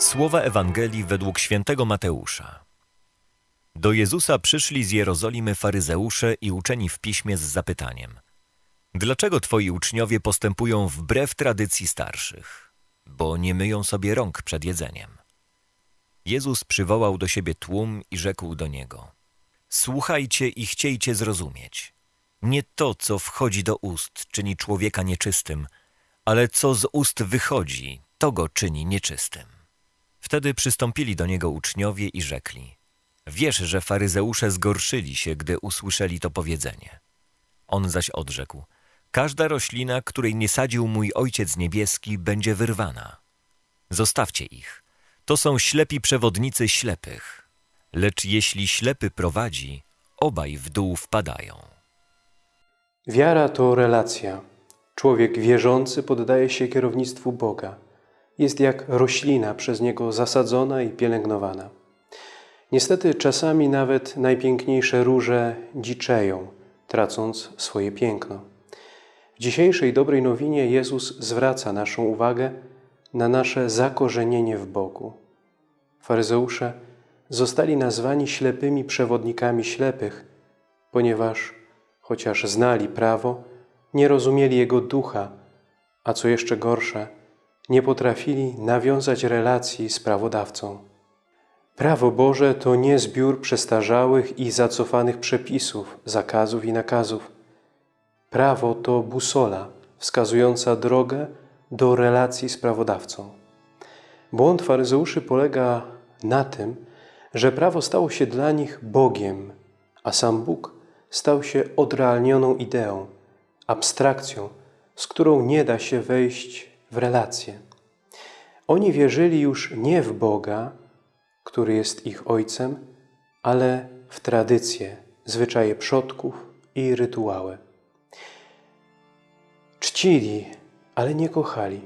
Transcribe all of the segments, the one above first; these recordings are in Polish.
Słowa Ewangelii według świętego Mateusza. Do Jezusa przyszli z Jerozolimy faryzeusze i uczeni w piśmie z zapytaniem: Dlaczego twoi uczniowie postępują wbrew tradycji starszych? Bo nie myją sobie rąk przed jedzeniem. Jezus przywołał do siebie tłum i rzekł do niego: Słuchajcie i chciejcie zrozumieć. Nie to, co wchodzi do ust, czyni człowieka nieczystym, ale co z ust wychodzi, to go czyni nieczystym. Wtedy przystąpili do niego uczniowie i rzekli: Wiesz, że faryzeusze zgorszyli się, gdy usłyszeli to powiedzenie. On zaś odrzekł: Każda roślina, której nie sadził mój Ojciec Niebieski, będzie wyrwana. Zostawcie ich. To są ślepi przewodnicy ślepych. Lecz jeśli ślepy prowadzi, obaj w dół wpadają. Wiara to relacja. Człowiek wierzący poddaje się kierownictwu Boga. Jest jak roślina przez Niego zasadzona i pielęgnowana. Niestety czasami nawet najpiękniejsze róże dziczeją, tracąc swoje piękno. W dzisiejszej dobrej nowinie Jezus zwraca naszą uwagę na nasze zakorzenienie w Bogu. Faryzeusze zostali nazwani ślepymi przewodnikami ślepych, ponieważ chociaż znali prawo, nie rozumieli Jego ducha, a co jeszcze gorsze, nie potrafili nawiązać relacji z prawodawcą. Prawo Boże to nie zbiór przestarzałych i zacofanych przepisów, zakazów i nakazów. Prawo to busola wskazująca drogę do relacji z prawodawcą. Błąd faryzeuszy polega na tym, że prawo stało się dla nich Bogiem, a sam Bóg stał się odrealnioną ideą, abstrakcją, z którą nie da się wejść w relację. Oni wierzyli już nie w Boga, który jest ich Ojcem, ale w tradycje, zwyczaje przodków i rytuały. Czcili, ale nie kochali,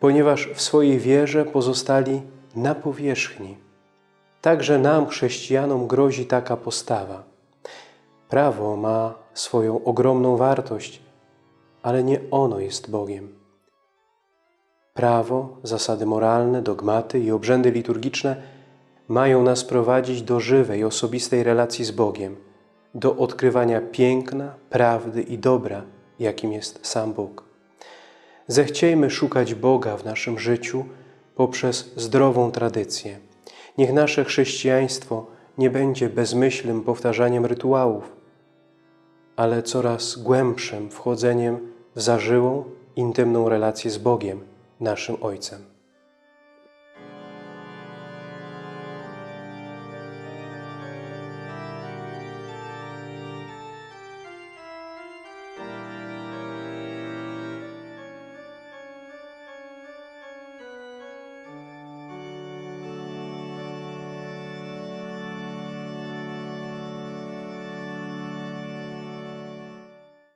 ponieważ w swojej wierze pozostali na powierzchni. Także nam, chrześcijanom, grozi taka postawa. Prawo ma swoją ogromną wartość, ale nie ono jest Bogiem. Prawo, zasady moralne, dogmaty i obrzędy liturgiczne mają nas prowadzić do żywej, osobistej relacji z Bogiem, do odkrywania piękna, prawdy i dobra, jakim jest sam Bóg. Zechciejmy szukać Boga w naszym życiu poprzez zdrową tradycję. Niech nasze chrześcijaństwo nie będzie bezmyślnym powtarzaniem rytuałów, ale coraz głębszym wchodzeniem w zażyłą, intymną relację z Bogiem, naszym Ojcem.